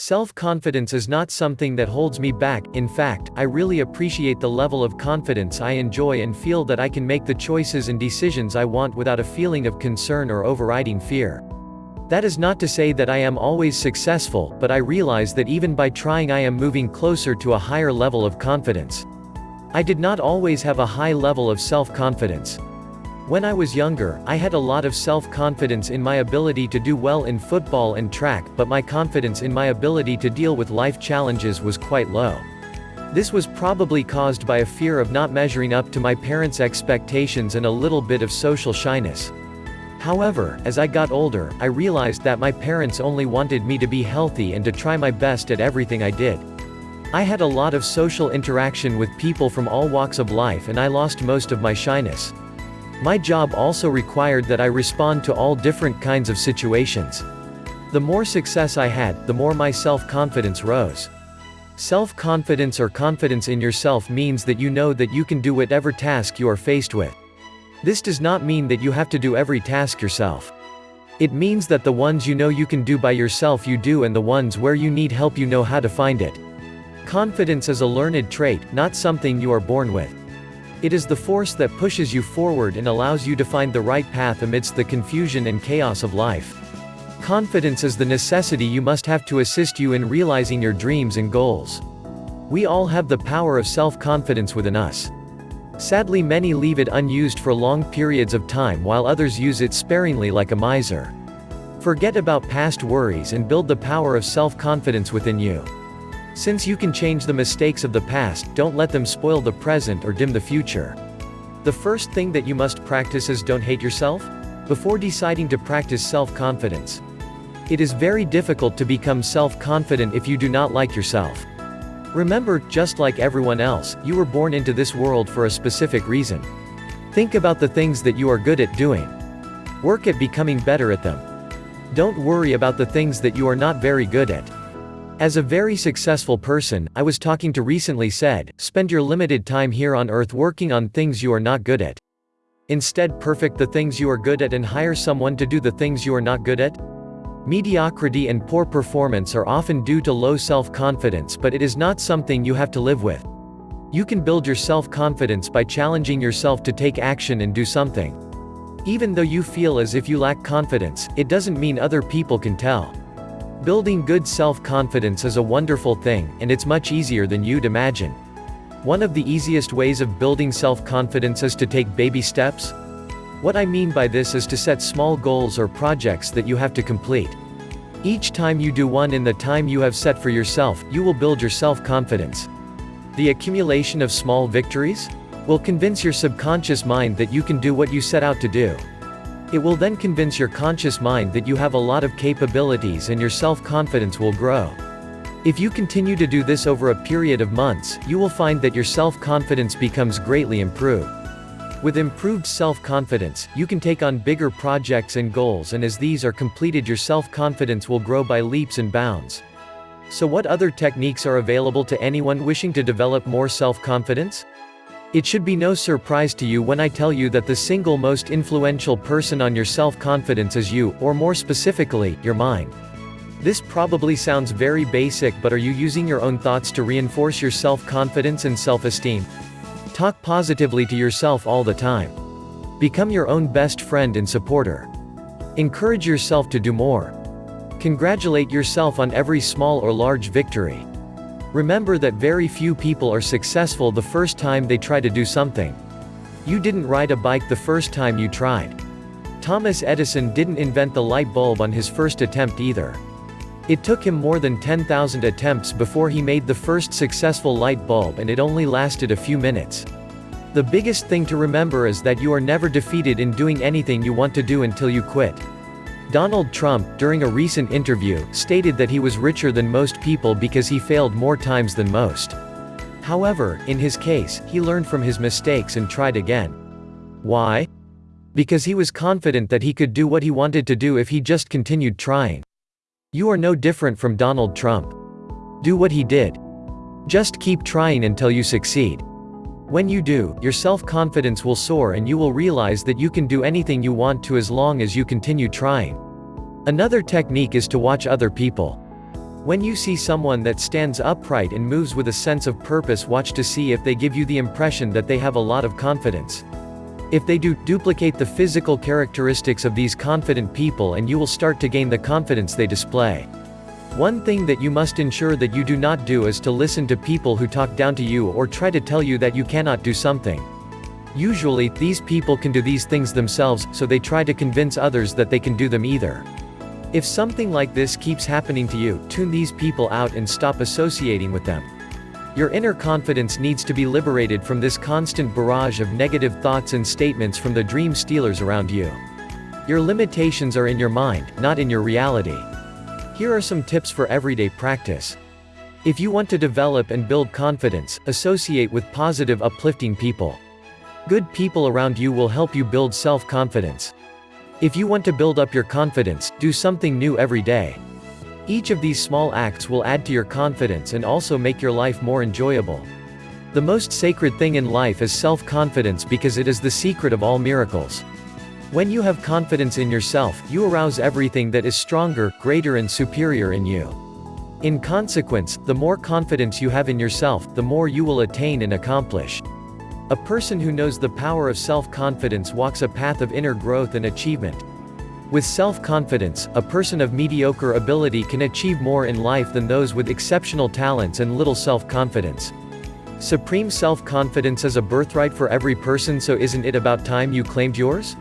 Self-confidence is not something that holds me back, in fact, I really appreciate the level of confidence I enjoy and feel that I can make the choices and decisions I want without a feeling of concern or overriding fear. That is not to say that I am always successful, but I realize that even by trying I am moving closer to a higher level of confidence. I did not always have a high level of self-confidence. When I was younger, I had a lot of self-confidence in my ability to do well in football and track, but my confidence in my ability to deal with life challenges was quite low. This was probably caused by a fear of not measuring up to my parents' expectations and a little bit of social shyness. However, as I got older, I realized that my parents only wanted me to be healthy and to try my best at everything I did. I had a lot of social interaction with people from all walks of life and I lost most of my shyness. My job also required that I respond to all different kinds of situations. The more success I had, the more my self-confidence rose. Self-confidence or confidence in yourself means that you know that you can do whatever task you are faced with. This does not mean that you have to do every task yourself. It means that the ones you know you can do by yourself you do and the ones where you need help you know how to find it. Confidence is a learned trait, not something you are born with. It is the force that pushes you forward and allows you to find the right path amidst the confusion and chaos of life. Confidence is the necessity you must have to assist you in realizing your dreams and goals. We all have the power of self-confidence within us. Sadly many leave it unused for long periods of time while others use it sparingly like a miser. Forget about past worries and build the power of self-confidence within you. Since you can change the mistakes of the past, don't let them spoil the present or dim the future. The first thing that you must practice is don't hate yourself? Before deciding to practice self-confidence. It is very difficult to become self-confident if you do not like yourself. Remember, just like everyone else, you were born into this world for a specific reason. Think about the things that you are good at doing. Work at becoming better at them. Don't worry about the things that you are not very good at. As a very successful person, I was talking to recently said, spend your limited time here on earth working on things you are not good at. Instead perfect the things you are good at and hire someone to do the things you are not good at. Mediocrity and poor performance are often due to low self-confidence but it is not something you have to live with. You can build your self-confidence by challenging yourself to take action and do something. Even though you feel as if you lack confidence, it doesn't mean other people can tell. Building good self-confidence is a wonderful thing, and it's much easier than you'd imagine. One of the easiest ways of building self-confidence is to take baby steps. What I mean by this is to set small goals or projects that you have to complete. Each time you do one in the time you have set for yourself, you will build your self-confidence. The accumulation of small victories? Will convince your subconscious mind that you can do what you set out to do. It will then convince your conscious mind that you have a lot of capabilities and your self-confidence will grow. If you continue to do this over a period of months, you will find that your self-confidence becomes greatly improved. With improved self-confidence, you can take on bigger projects and goals and as these are completed your self-confidence will grow by leaps and bounds. So what other techniques are available to anyone wishing to develop more self-confidence? It should be no surprise to you when I tell you that the single most influential person on your self-confidence is you, or more specifically, your mind. This probably sounds very basic but are you using your own thoughts to reinforce your self-confidence and self-esteem? Talk positively to yourself all the time. Become your own best friend and supporter. Encourage yourself to do more. Congratulate yourself on every small or large victory. Remember that very few people are successful the first time they try to do something. You didn't ride a bike the first time you tried. Thomas Edison didn't invent the light bulb on his first attempt either. It took him more than 10,000 attempts before he made the first successful light bulb and it only lasted a few minutes. The biggest thing to remember is that you are never defeated in doing anything you want to do until you quit. Donald Trump, during a recent interview, stated that he was richer than most people because he failed more times than most. However, in his case, he learned from his mistakes and tried again. Why? Because he was confident that he could do what he wanted to do if he just continued trying. You are no different from Donald Trump. Do what he did. Just keep trying until you succeed. When you do, your self-confidence will soar and you will realize that you can do anything you want to as long as you continue trying. Another technique is to watch other people. When you see someone that stands upright and moves with a sense of purpose watch to see if they give you the impression that they have a lot of confidence. If they do, duplicate the physical characteristics of these confident people and you will start to gain the confidence they display. One thing that you must ensure that you do not do is to listen to people who talk down to you or try to tell you that you cannot do something. Usually, these people can do these things themselves, so they try to convince others that they can do them either. If something like this keeps happening to you, tune these people out and stop associating with them. Your inner confidence needs to be liberated from this constant barrage of negative thoughts and statements from the dream stealers around you. Your limitations are in your mind, not in your reality. Here are some tips for everyday practice. If you want to develop and build confidence, associate with positive uplifting people. Good people around you will help you build self-confidence. If you want to build up your confidence, do something new every day. Each of these small acts will add to your confidence and also make your life more enjoyable. The most sacred thing in life is self-confidence because it is the secret of all miracles. When you have confidence in yourself, you arouse everything that is stronger, greater and superior in you. In consequence, the more confidence you have in yourself, the more you will attain and accomplish. A person who knows the power of self-confidence walks a path of inner growth and achievement. With self-confidence, a person of mediocre ability can achieve more in life than those with exceptional talents and little self-confidence. Supreme self-confidence is a birthright for every person so isn't it about time you claimed yours?